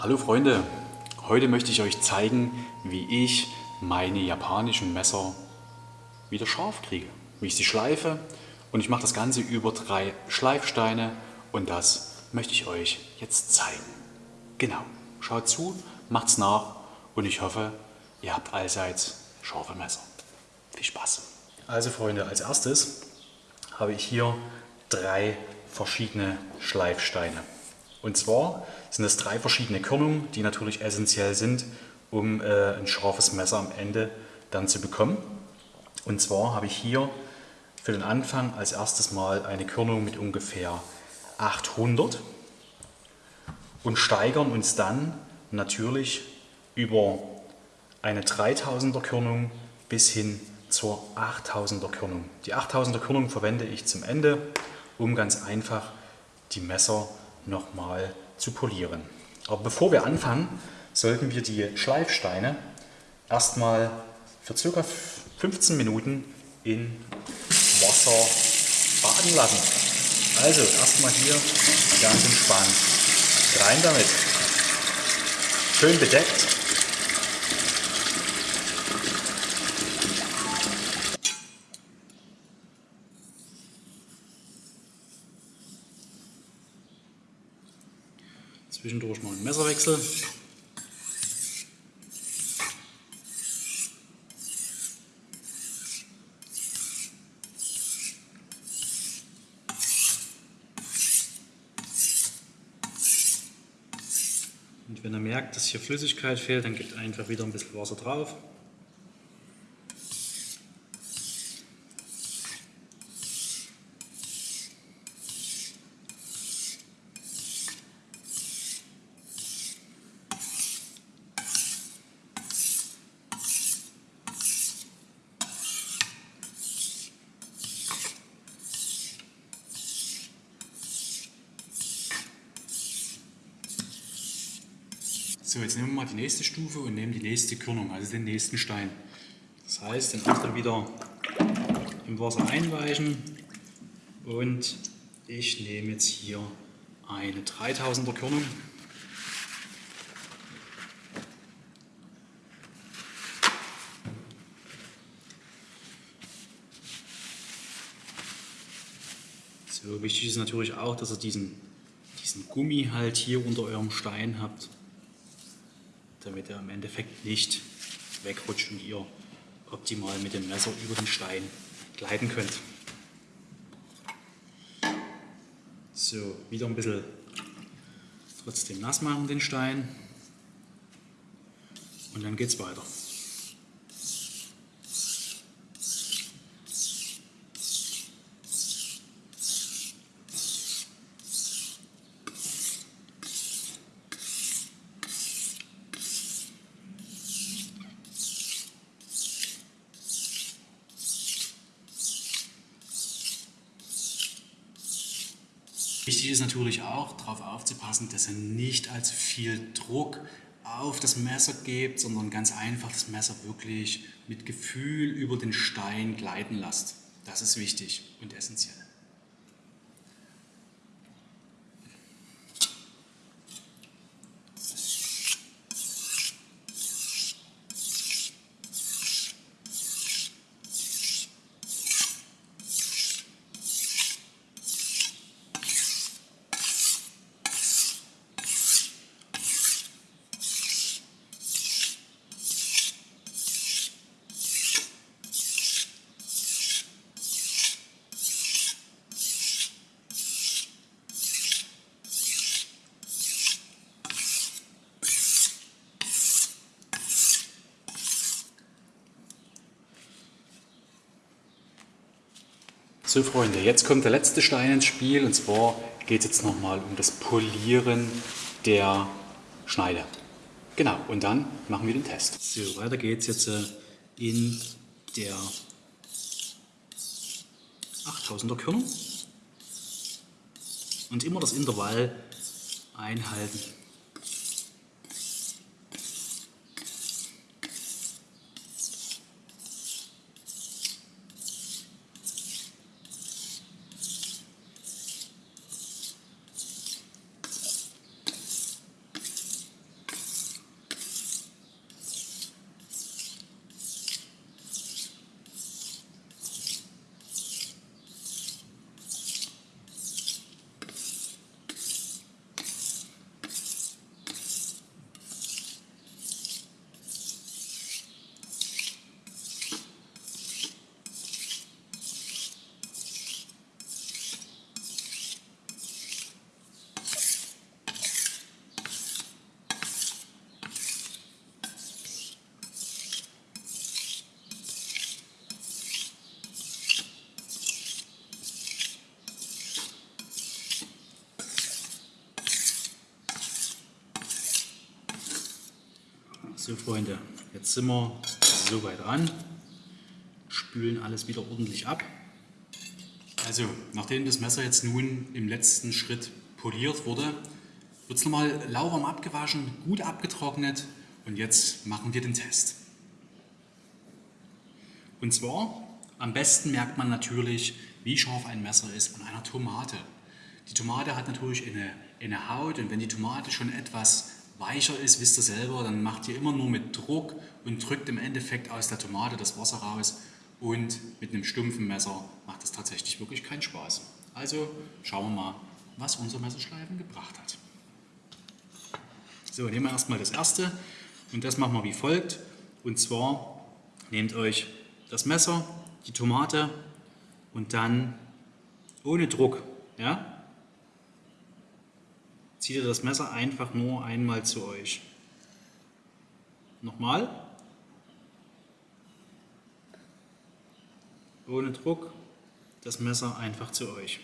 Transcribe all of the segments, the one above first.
Hallo Freunde, heute möchte ich euch zeigen, wie ich meine japanischen Messer wieder scharf kriege. Wie ich sie schleife und ich mache das Ganze über drei Schleifsteine und das möchte ich euch jetzt zeigen. Genau, schaut zu, macht's nach und ich hoffe, ihr habt allseits scharfe Messer. Viel Spaß! Also Freunde, als erstes habe ich hier drei verschiedene Schleifsteine. Und zwar sind es drei verschiedene Körnungen, die natürlich essentiell sind, um äh, ein scharfes Messer am Ende dann zu bekommen. Und zwar habe ich hier für den Anfang als erstes mal eine Körnung mit ungefähr 800 und steigern uns dann natürlich über eine 3000er Körnung bis hin zur 8000er Körnung. Die 8000er Körnung verwende ich zum Ende, um ganz einfach die Messer nochmal zu polieren. Aber bevor wir anfangen, sollten wir die Schleifsteine erstmal für ca. 15 Minuten in Wasser baden lassen. Also erstmal hier ganz entspannt rein damit. Schön bedeckt Zwischendurch mal einen Messerwechsel. Und wenn er merkt, dass hier Flüssigkeit fehlt, dann gibt einfach wieder ein bisschen Wasser drauf. So, jetzt nehmen wir mal die nächste Stufe und nehmen die nächste Körnung, also den nächsten Stein. Das heißt, den dann wieder im Wasser einweichen und ich nehme jetzt hier eine 3000er Körnung. So, wichtig ist natürlich auch, dass ihr diesen, diesen Gummi halt hier unter eurem Stein habt damit er im Endeffekt nicht wegrutscht und ihr optimal mit dem Messer über den Stein gleiten könnt. So, wieder ein bisschen trotzdem nass machen den Stein und dann geht es weiter. Wichtig ist natürlich auch, darauf aufzupassen, dass ihr nicht allzu viel Druck auf das Messer gebt, sondern ganz einfach das Messer wirklich mit Gefühl über den Stein gleiten lasst. Das ist wichtig und essentiell. So Freunde, jetzt kommt der letzte Stein ins Spiel und zwar geht es jetzt nochmal um das Polieren der Schneide. Genau, und dann machen wir den Test. So, weiter geht es jetzt äh, in der 8000er Körnung und immer das Intervall einhalten. So Freunde, jetzt sind wir so weit ran, spülen alles wieder ordentlich ab. Also, nachdem das Messer jetzt nun im letzten Schritt poliert wurde, wird es nochmal lauwarm abgewaschen, gut abgetrocknet und jetzt machen wir den Test. Und zwar, am besten merkt man natürlich, wie scharf ein Messer ist an einer Tomate. Die Tomate hat natürlich eine, eine Haut und wenn die Tomate schon etwas weicher ist, wisst ihr selber, dann macht ihr immer nur mit Druck und drückt im Endeffekt aus der Tomate das Wasser raus und mit einem stumpfen Messer macht das tatsächlich wirklich keinen Spaß. Also schauen wir mal, was unser Messerschleifen gebracht hat. So, nehmen wir erstmal das erste und das machen wir wie folgt. Und zwar nehmt euch das Messer, die Tomate und dann ohne Druck, ja, zieht ihr das Messer einfach nur einmal zu euch. Nochmal. Ohne Druck das Messer einfach zu euch.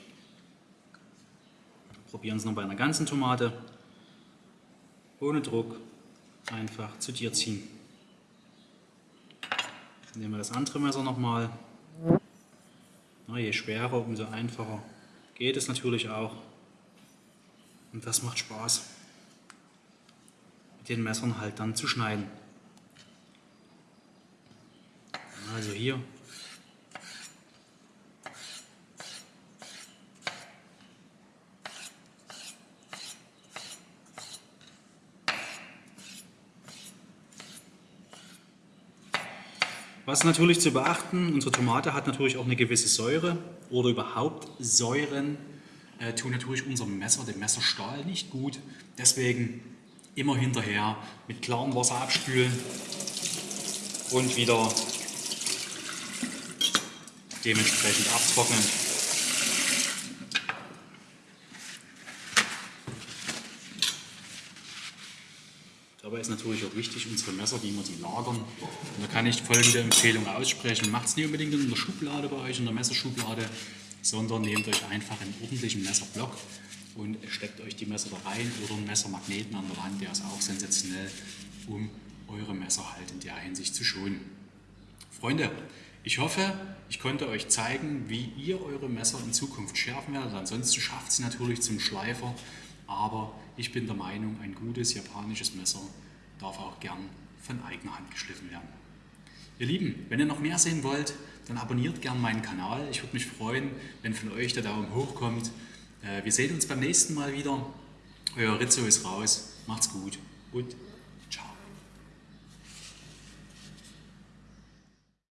Probieren es noch bei einer ganzen Tomate. Ohne Druck einfach zu dir ziehen. Nehmen wir das andere Messer nochmal. Je schwerer, umso einfacher geht es natürlich auch. Und das macht Spaß, mit den Messern halt dann zu schneiden. Also hier. Was natürlich zu beachten, unsere Tomate hat natürlich auch eine gewisse Säure oder überhaupt Säuren äh, tun natürlich unserem Messer, dem Messerstahl, nicht gut. Deswegen immer hinterher mit klarem Wasser abspülen und wieder dementsprechend abtrocknen. Dabei ist natürlich auch wichtig, unsere Messer, wie wir die lagern. Und da kann ich folgende Empfehlung aussprechen. Macht es nicht unbedingt in der Schublade bei euch, in der Messerschublade, sondern nehmt euch einfach einen ordentlichen Messerblock und steckt euch die Messer da rein oder einen Messermagneten an der Wand, der ist auch sensationell, um eure Messer halt in der Hinsicht zu schonen. Freunde, ich hoffe, ich konnte euch zeigen, wie ihr eure Messer in Zukunft schärfen werdet. Ansonsten schafft sie natürlich zum Schleifer, aber ich bin der Meinung, ein gutes japanisches Messer darf auch gern von eigener Hand geschliffen werden. Ihr Lieben, wenn ihr noch mehr sehen wollt, dann abonniert gerne meinen Kanal. Ich würde mich freuen, wenn von euch der Daumen hoch kommt. Äh, wir sehen uns beim nächsten Mal wieder. Euer Rizzo ist raus. Macht's gut und